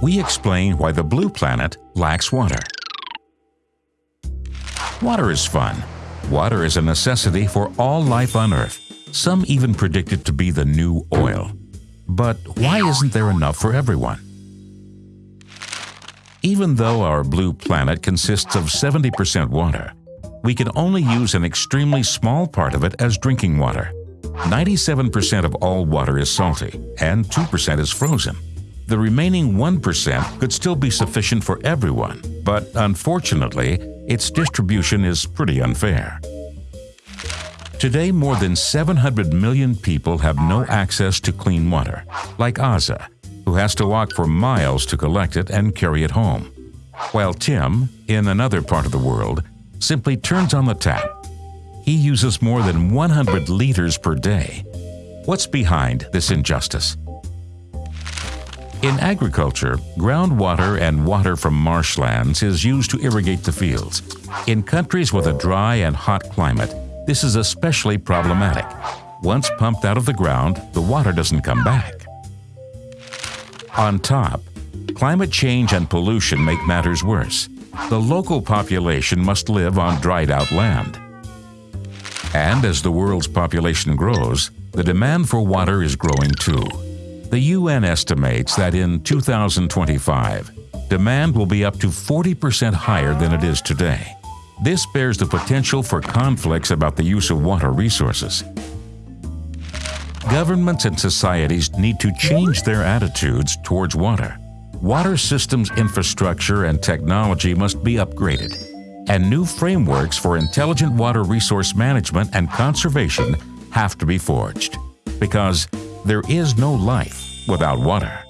we explain why the blue planet lacks water. Water is fun. Water is a necessity for all life on Earth. Some even predict it to be the new oil. But why isn't there enough for everyone? Even though our blue planet consists of 70% water, we can only use an extremely small part of it as drinking water. 97% of all water is salty and 2% is frozen. The remaining 1% could still be sufficient for everyone, but unfortunately, its distribution is pretty unfair. Today, more than 700 million people have no access to clean water, like Aza, who has to walk for miles to collect it and carry it home. While Tim, in another part of the world, simply turns on the tap. He uses more than 100 liters per day. What's behind this injustice? In agriculture, groundwater and water from marshlands is used to irrigate the fields. In countries with a dry and hot climate, this is especially problematic. Once pumped out of the ground, the water doesn't come back. On top, climate change and pollution make matters worse. The local population must live on dried out land. And as the world's population grows, the demand for water is growing too. The UN estimates that in 2025, demand will be up to 40% higher than it is today. This bears the potential for conflicts about the use of water resources. Governments and societies need to change their attitudes towards water. Water systems infrastructure and technology must be upgraded, and new frameworks for intelligent water resource management and conservation have to be forged. Because there is no life without water.